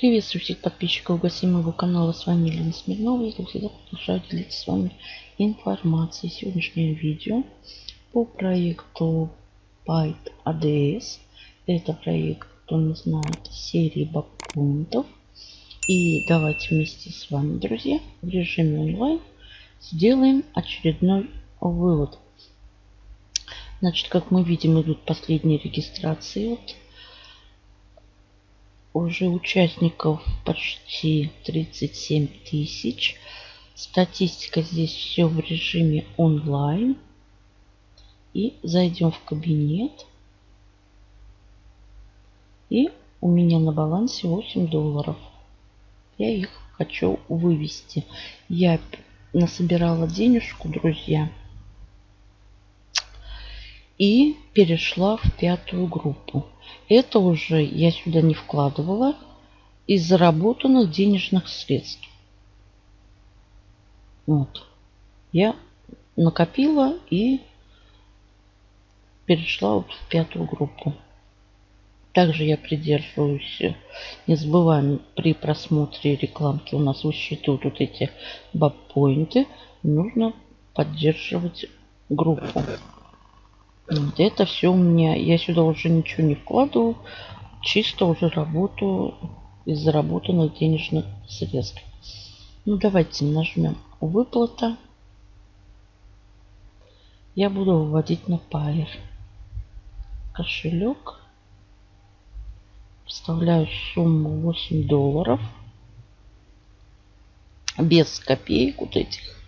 Приветствую всех подписчиков гостей моего канала. С вами Елена Смирнова. Я всегда продолжаю делиться с вами информацией. Сегодняшнее видео по проекту Byte ADS. Это проект, кто не знает, серии бакпоинтов. И давайте вместе с вами, друзья, в режиме онлайн сделаем очередной вывод. Значит, как мы видим, идут последние регистрации. Вот уже участников почти 37 тысяч. Статистика здесь все в режиме онлайн. И зайдем в кабинет. И у меня на балансе 8 долларов. Я их хочу вывести. Я насобирала денежку, друзья. И перешла в пятую группу. Это уже я сюда не вкладывала из заработанных денежных средств. Вот. Я накопила и перешла вот в пятую группу. Также я придерживаюсь, не забываем, при просмотре рекламки у нас высчитывают вот эти бабпоинты. Нужно поддерживать группу. Вот это все у меня, я сюда уже ничего не вкладываю, чисто уже работаю из заработанных денежных средств. Ну давайте нажмем выплата. Я буду выводить на Pair. Кошелек. Вставляю сумму 8 долларов. Без копеек вот этих.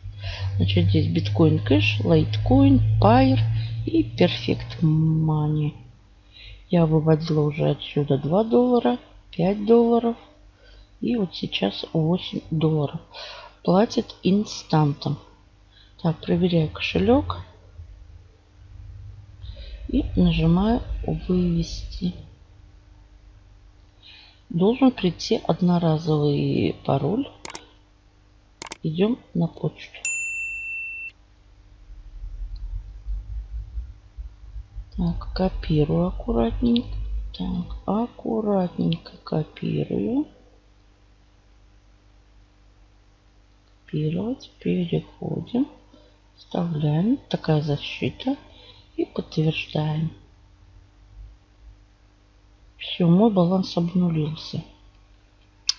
Значит, здесь биткоин кэш, лайткоин, Pair и Perfect Money. Я выводила уже отсюда 2 доллара, 5 долларов и вот сейчас 8 долларов. Платит инстантом. Так, проверяю кошелек. И нажимаю вывести. Должен прийти одноразовый пароль. Идем на почту. Так, копирую аккуратненько. Так, аккуратненько копирую. Копировать. Переходим. Вставляем. Такая защита. И подтверждаем. Все, мой баланс обнулился.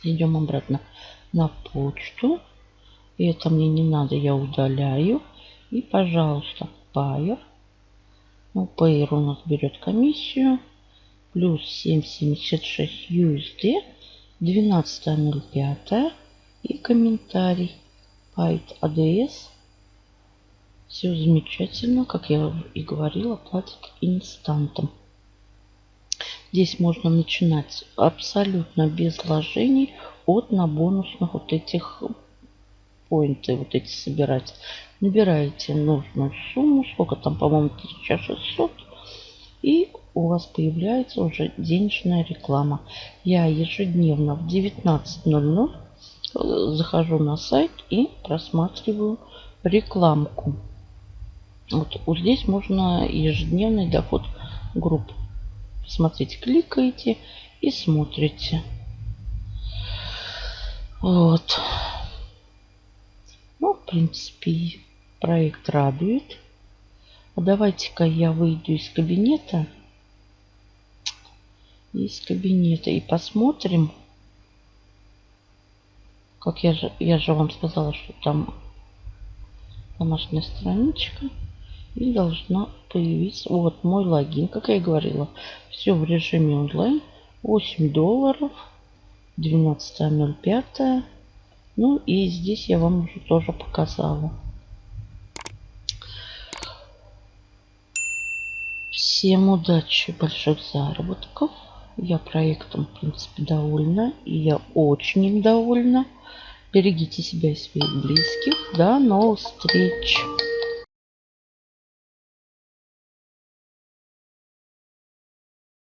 Идем обратно на почту. И это мне не надо, я удаляю. И, пожалуйста, Pair ну, Payer у нас берет комиссию. Плюс 7,76 USD. 12.05. И комментарий. Byte ADS. Все замечательно. Как я и говорила, платит инстантом. Здесь можно начинать абсолютно без вложений от на бонусных вот этих поинты вот эти собирать. Набираете нужную сумму, сколько там, по-моему, 1600. И у вас появляется уже денежная реклама. Я ежедневно в 19.00 э, захожу на сайт и просматриваю рекламку. Вот, вот здесь можно ежедневный доход групп. Смотрите, кликаете и смотрите. Вот. В принципе, проект радует. А давайте-ка я выйду из кабинета. Из кабинета и посмотрим. Как я же, я же вам сказала, что там домашняя страничка. И должна появиться вот мой логин. Как я и говорила, все в режиме онлайн. 8 долларов. 12.05. Ну и здесь я вам уже тоже показала. Всем удачи, больших заработков. Я проектом, в принципе, довольна. И я очень им довольна. Берегите себя и своих близких. До новых встреч!